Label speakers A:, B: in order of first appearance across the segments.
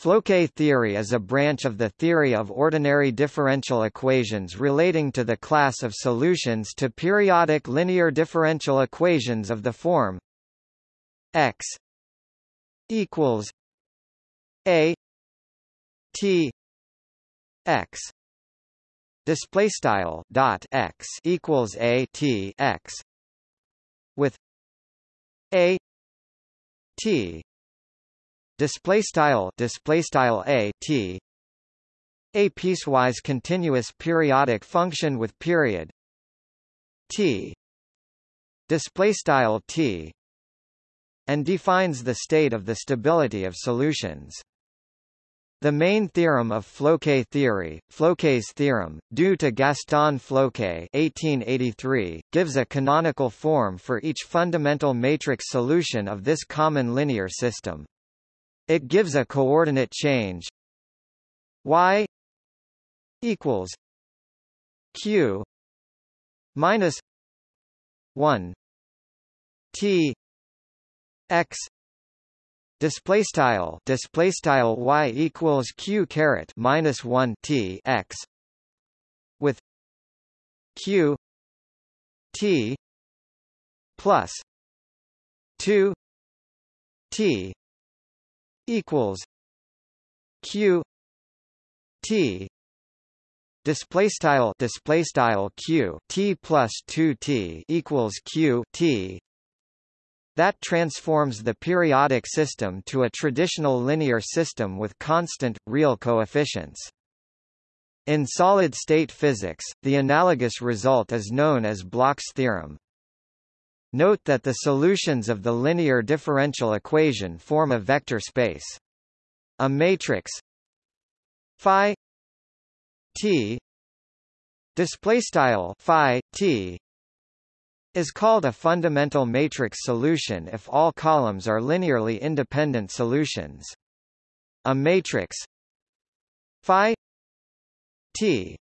A: Floquet theory is a branch of the theory of ordinary differential equations relating to the class of solutions to periodic linear differential equations of the form x equals a t x display style dot x equals a t x with a t display style display style a t. A piecewise continuous periodic function with period t. Display style t. And defines the state of the stability of solutions. The main theorem of Floquet theory, Floquet's theorem, due to Gaston Floquet (1883), gives a canonical form for each fundamental matrix solution of this common linear system. It gives a coordinate change. Y equals q minus 1 t x display style display style y equals q caret minus 1 t x with q t plus 2 t equals q t display style display style q t plus 2 t equals q t that transforms the periodic system to a traditional linear system with constant, real coefficients. In solid-state physics, the analogous result is known as Bloch's theorem. Note that the solutions of the linear differential equation form a vector space. A matrix phi t display style phi t is called a fundamental matrix solution if all columns are linearly independent solutions. A matrix phi t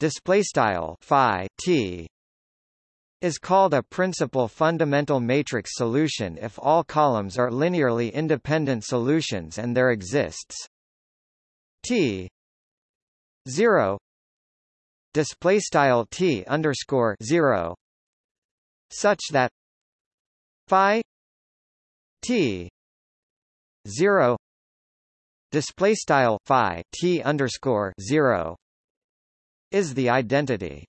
A: display style phi t is called a principal fundamental matrix solution if all columns are linearly independent solutions and there exists T 0 display style T underscore 0 such that phi T 0 display style phi T underscore 0 is the identity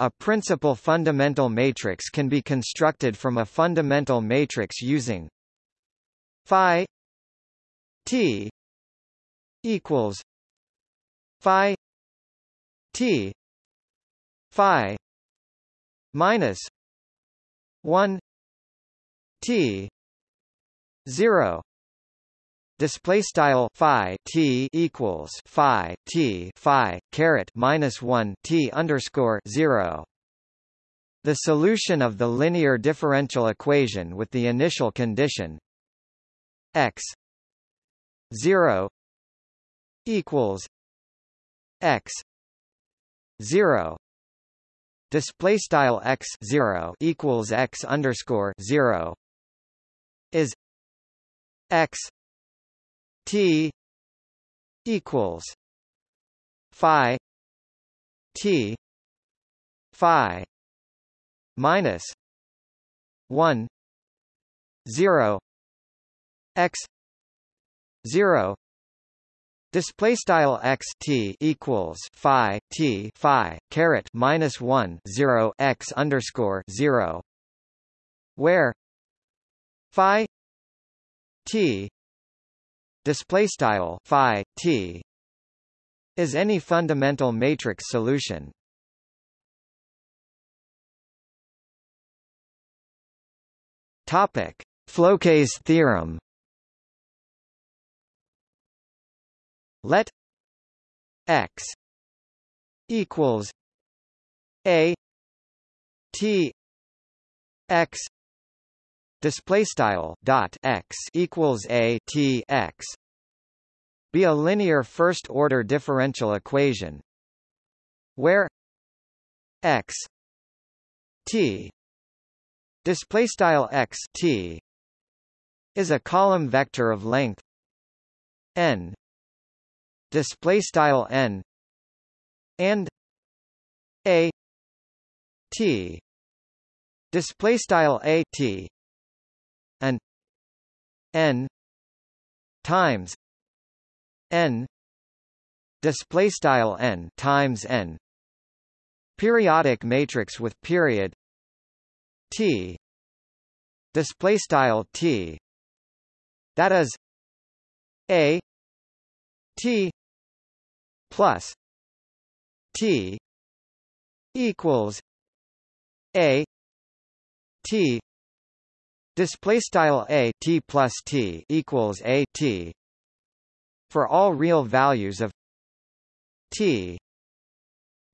A: a principal fundamental matrix can be constructed from a fundamental matrix using phi t equals phi t phi minus 1 t 0 display style phi t equals phi t phi caret minus 1 t underscore 0 the solution of the linear differential equation with the initial condition x 0 equals x 0 display style x 0 equals x underscore 0 is x T equals Phi T Phi minus one zero X zero. Display style x t equals phi t phi caret minus one zero x underscore zero, where phi t display style phi t is any fundamental matrix solution. Topic. Floquet's theorem. Let x equals a t x display style dot x equals a t x be a linear first order differential equation where x t display style x t is a column vector of length n display style n and a t display style a t n times n display style n times n periodic matrix with period t display style t that is a t plus t equals a t display style a t plus t equals a t. For all real values of t.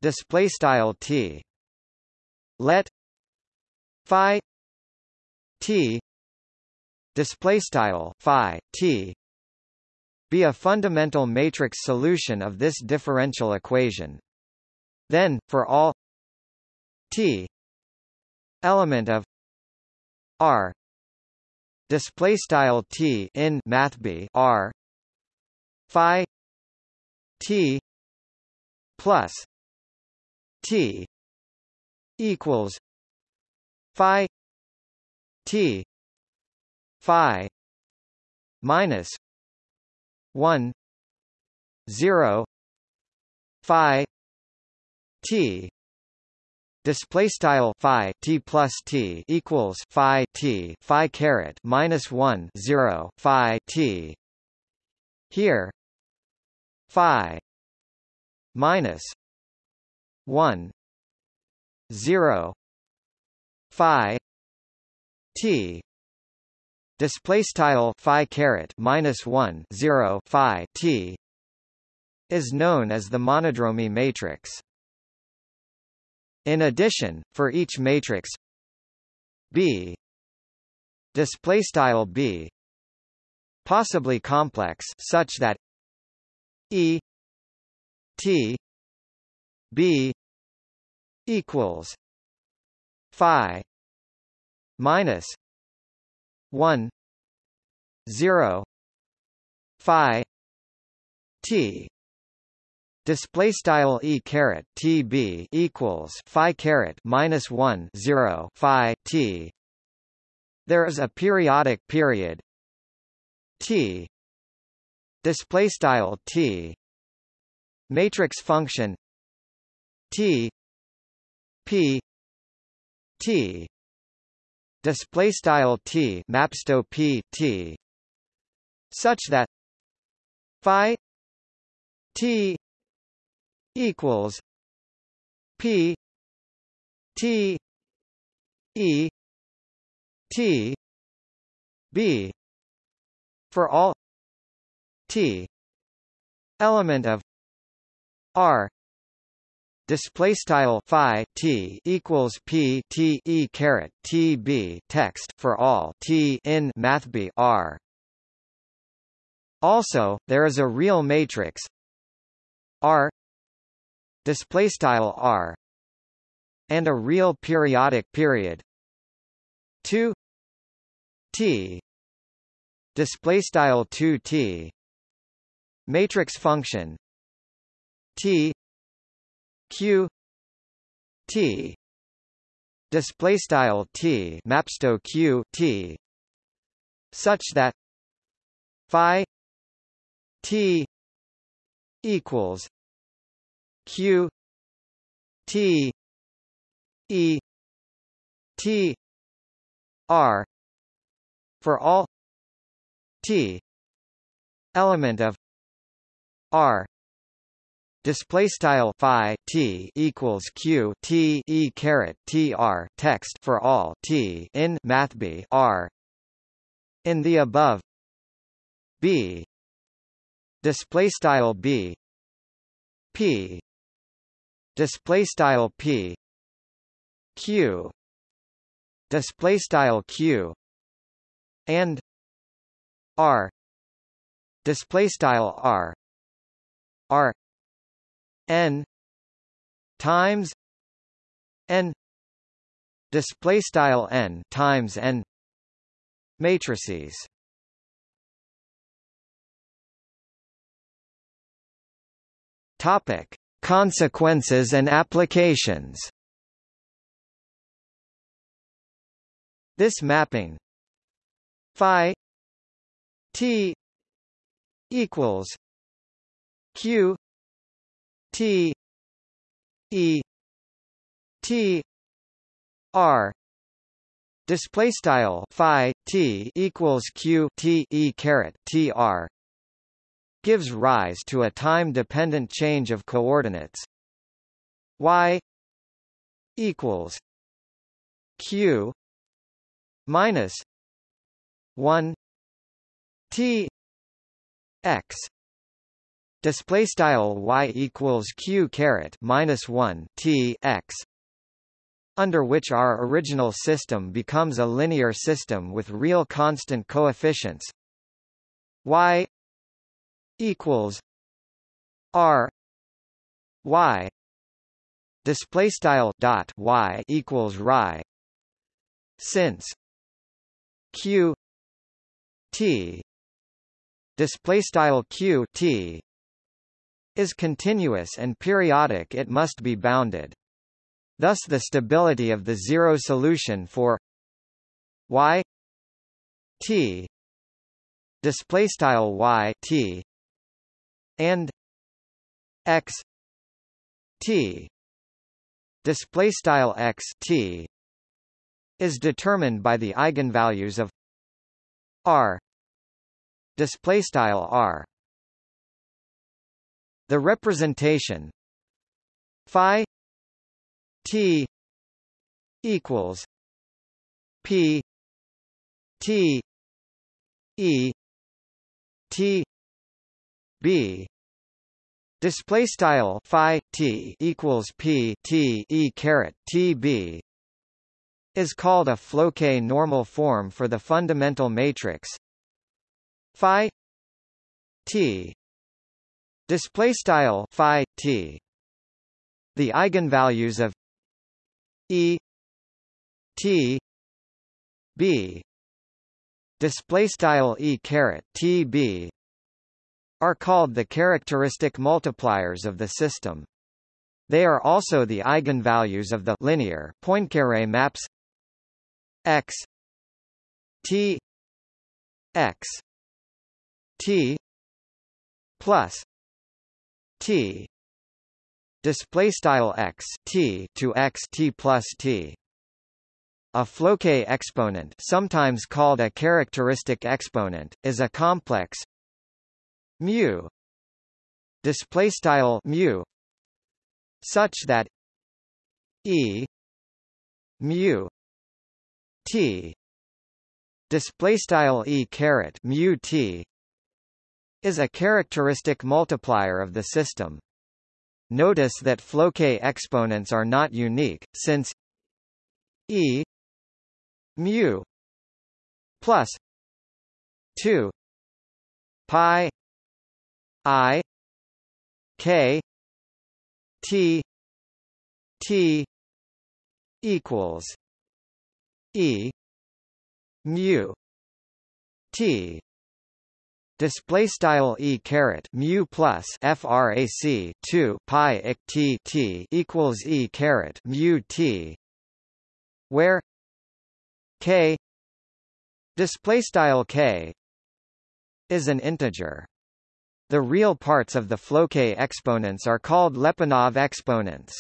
A: Display style t. Let phi t. Display style phi t. Be a fundamental matrix solution of this differential equation. Then for all t element of r display style t in math b r phi t plus t equals phi t phi minus 1 0 phi t display style phi t plus t equals phi t phi caret minus 1 0 phi t. Here phi minus 1 0 phi t. Display style phi caret minus 1 0 phi t is known as the monodromy matrix in addition, for each matrix B display style B possibly complex such that E T B equals phi minus 1 0 phi T Display style e caret t b equals phi caret minus one zero phi t. There is a periodic period t. Display style t. Matrix function t p t. Display style t mapsto p t. Such that phi t equals P T E T B for all T element of R display style phi t equals p t e caret t b text for all t in math b r. Also, there is a real matrix R display style r and a real periodic period. 2 t display style 2 t matrix function t q t display style t mapsto q t such that phi t equals q t e t r for all t element of r. Display style phi t equals q t e caret t r text for all t in math b r. In the above b. Display style b p display style p. Q. Display style q. And r. Display style r. R. N. Times n. Display style n times n. Matrices. Topic: Consequences and applications. This mapping phi t equals q t e t r display style phi t equals q t e caret t r gives rise to a time dependent change of coordinates. Y equals q minus 1 t x. Display style y equals q caret minus 1 t x under which our original system becomes a linear system with real constant coefficients. Y equals r y display style dot y equals y since q t display style q t is continuous and periodic it must be bounded. Thus the stability of the zero solution for y t display style y t and x t display style x t is determined by the eigenvalues of r display style r. The representation phi t equals p t e t b. Display style phi t equals p t e caret t b is called a Floquet normal form for the fundamental matrix. Phi t. Display style phi t. The eigenvalues of e t b. Display style e caret t b are called the characteristic multipliers of the system. They are also the eigenvalues of the linear Poincare maps. X t x t plus t display style x t to x t plus t. A Floquet exponent sometimes called a characteristic exponent is a complex mu. Display style mu. Such that e mu t. Display style e caret mu t is a characteristic multiplier of the system. Notice that Floquet exponents are not unique, since e mu plus 2 pi i k t t equals E mu T. Display style e caret mu plus frac 2 pi ik t t equals e caret mu t where k display style k is an integer the real parts of the Floquet exponents are called Lyapunov exponents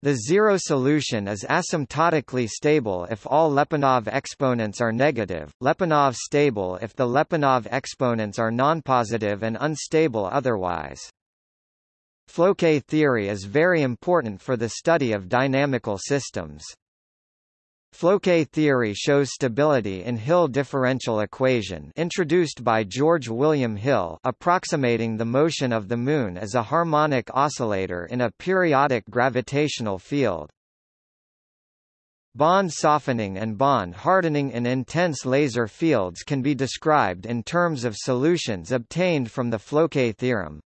A: the zero solution is asymptotically stable if all Lyapunov exponents are negative, Lyapunov stable if the Lyapunov exponents are nonpositive and unstable otherwise. Floquet theory is very important for the study of dynamical systems. Floquet theory shows stability in Hill differential equation introduced by George William Hill approximating the motion of the Moon as a harmonic oscillator in a periodic gravitational field. Bond softening and bond hardening in intense laser fields can be described in terms of solutions obtained from the Floquet theorem.